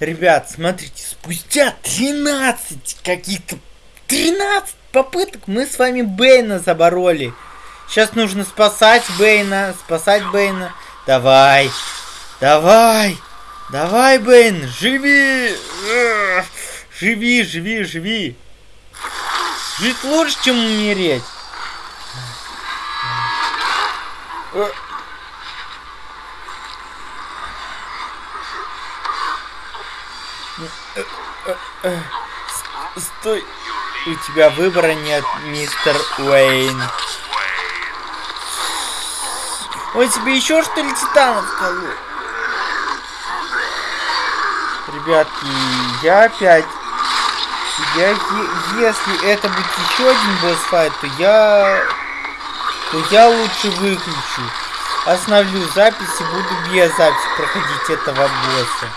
Ребят, смотрите, спустя 13 каких-то 13 попыток мы с вами Бейна забороли. Сейчас нужно спасать Бейна, спасать Бейна. Давай, давай, давай, Бейн, живи, живи, живи, живи. Жить лучше, чем умереть. Стой. У тебя выбора нет, мистер Уэйн. Ой, тебе еще что ли титанов колу? Ребятки, я опять... Я, если это будет еще один босс-файт, то я... То я лучше выключу. Остановлю запись и буду без записи проходить этого босса.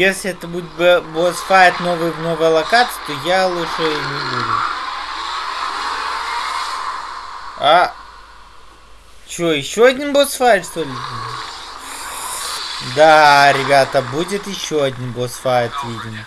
Если это будет босс-файт новый в новой локации, то я лучше не буду. А... Чё, еще один босс-файт, что ли? Да, ребята, будет еще один босс-файт, видимо.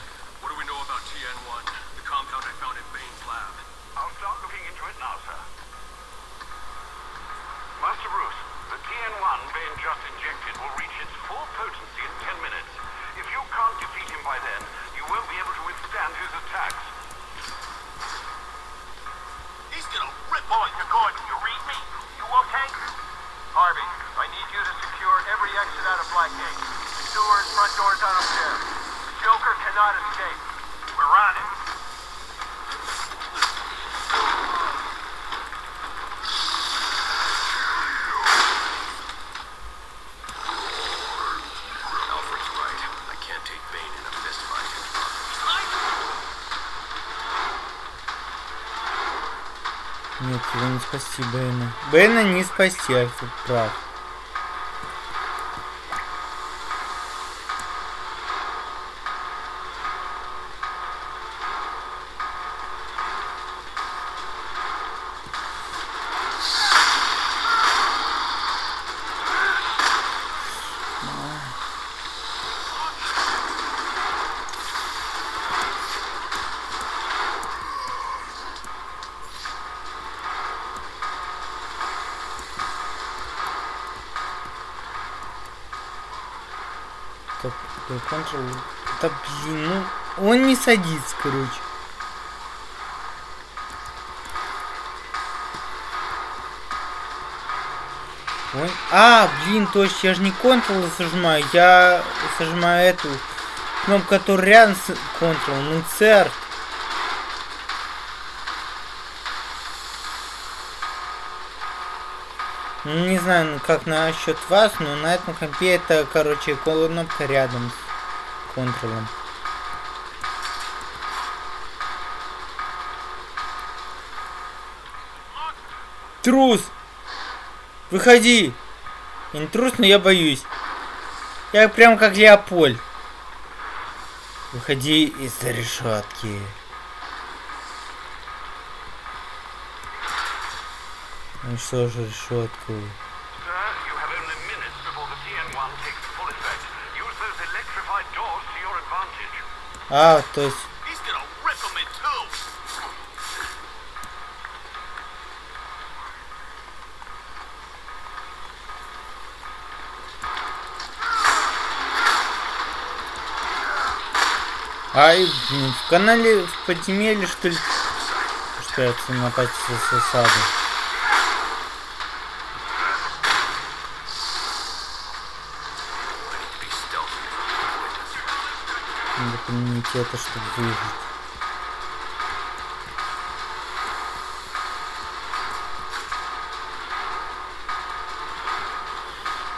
one Bane just injected will reach its full potency in 10 minutes. If you can't defeat him by then, you won't be able to withstand his attacks. He's gonna rip on you, Gordon. You read me? You okay? Harvey, I need you to secure every exit out of Blackgate. Sewers, front doors out of here. The Joker cannot escape. We're on it. Нет, его не спасти Бэна. Бэна не спасти, Альфа прав. Control. Да блин, ну он не садится, короче. Он... А, блин, точно, я же не Ctrl сажимаю, я сажимаю эту кнопку, которая рядом с Ctrl, ну CR. Знаю, ну, как насчет вас, но на этом компе это, короче, кнопка рядом с контролем. Трус! Выходи! Я не трус, но я боюсь. Я прям как Леопольд. Выходи из решетки. Ну что же решетку? А, то есть... Ай, в канале в подземелье что ли? Что это напасть с осады? Это, чтобы выжить.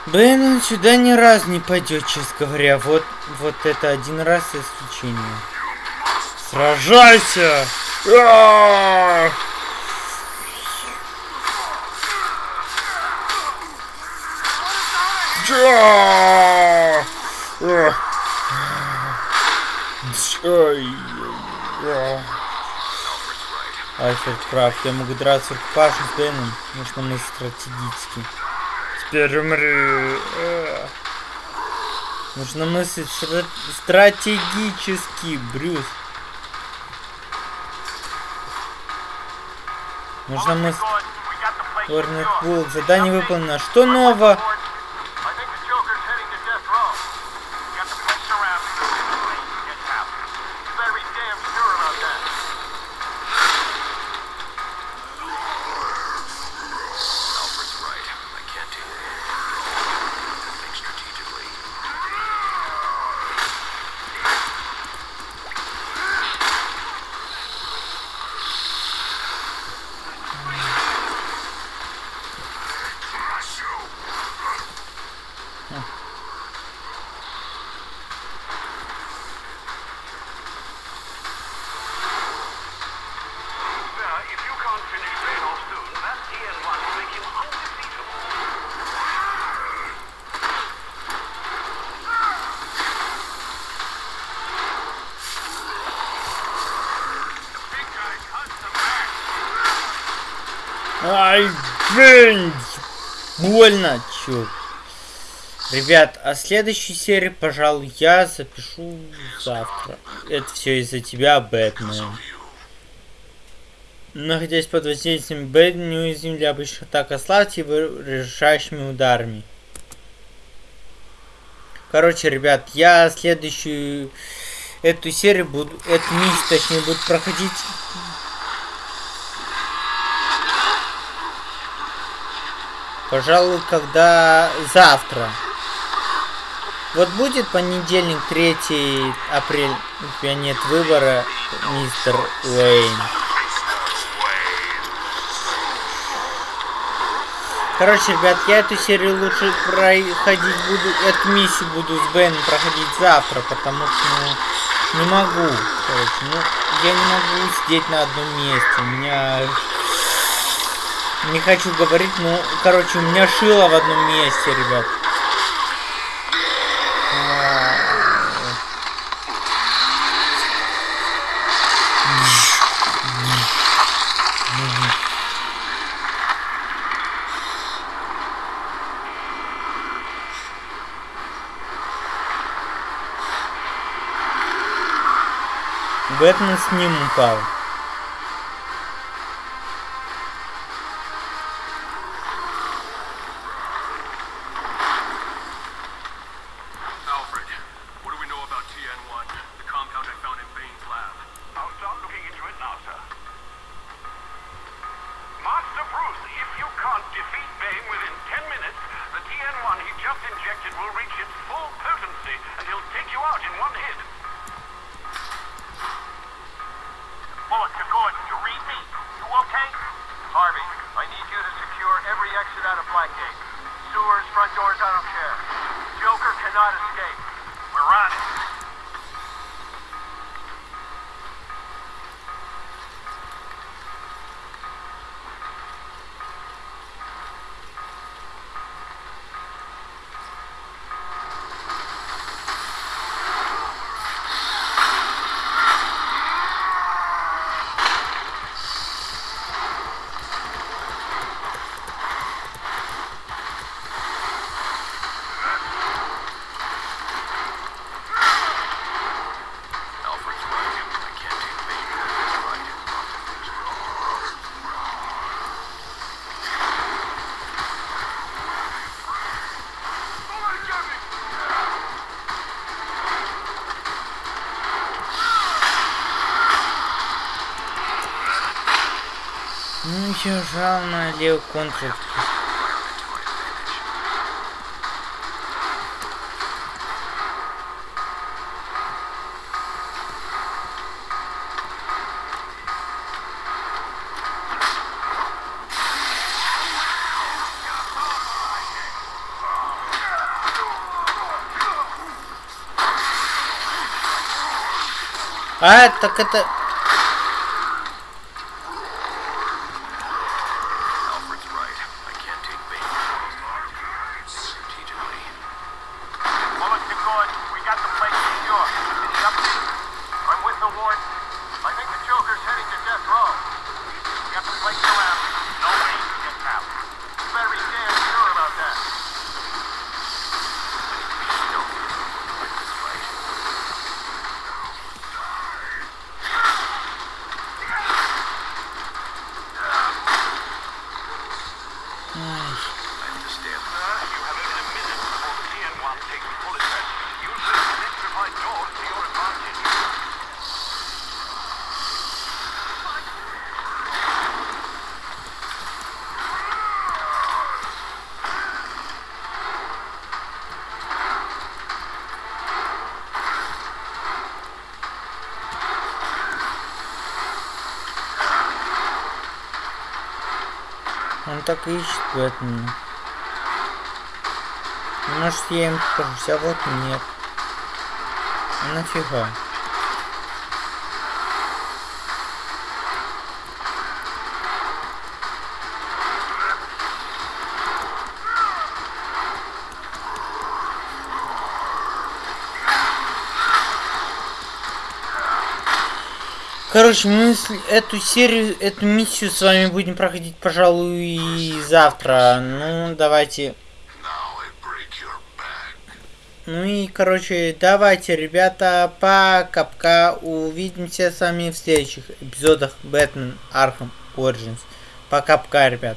Блин, он сюда ни раз не пойдет, честно говоря. Вот, вот это один раз исключение. Сражайся! Ой. Альфред прав, я могу драться рукопашно с Беном, нужно мы стратегически. Теперь умри. Нужно мыслить стра- стратегически, Брюс. Нужно мыслить... Торнет Буллок, задание выполнено. Что нового? Ай, блин! Больно, чё. Ребят, а следующую серию, пожалуй, я запишу завтра. Это все из-за тебя, Бэтмен. Находясь под воздействием Бэтмен, неуязвим для обычных атак ослабьте его решающими ударами. Короче, ребят, я следующую эту серию буду, эту миссию, точнее, буду проходить Пожалуй, когда завтра. Вот будет понедельник, 3 апреля, у тебя нет выбора, мистер Уэйн. Короче, ребят, я эту серию лучше проходить буду, эту миссию буду с Беном проходить завтра, потому что, ну, не могу, короче, ну, я не могу сидеть на одном месте, у меня не хочу говорить, но, короче, у меня шило в одном месте, ребят. Бэтмен с ним упал. Еще жал на левый контрол. А, так это... так и ищет Бэтмена. Может я им покажусь, а вот нет. Нафига? Короче, мы эту серию, эту миссию с вами будем проходить, пожалуй, завтра. Ну, давайте. Ну и, короче, давайте, ребята, пока-пока. Увидимся с вами в следующих эпизодах Бэтмен Arkham Origins. Пока-пока, ребят.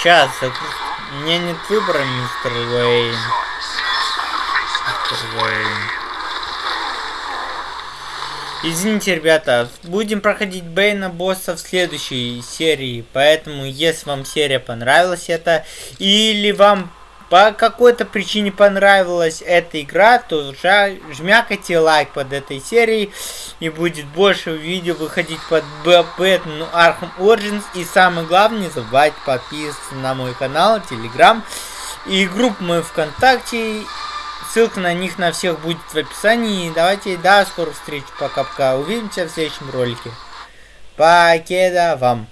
Сейчас, у меня нет выбора, мистер Уэйн. Мистер Уэйн. Извините, ребята, будем проходить Бейна босса в следующей серии, поэтому если вам серия понравилась это, или вам по какой-то причине понравилась эта игра, то жмякайте лайк под этой серией, и будет больше видео выходить под Бэтмен Arkham Origins, и самое главное, не забывайте подписываться на мой канал, телеграм, и группу мою ВКонтакте, Ссылка на них на всех будет в описании. Давайте до скорых встреч. Пока-пока. Увидимся в следующем ролике. Покеда вам.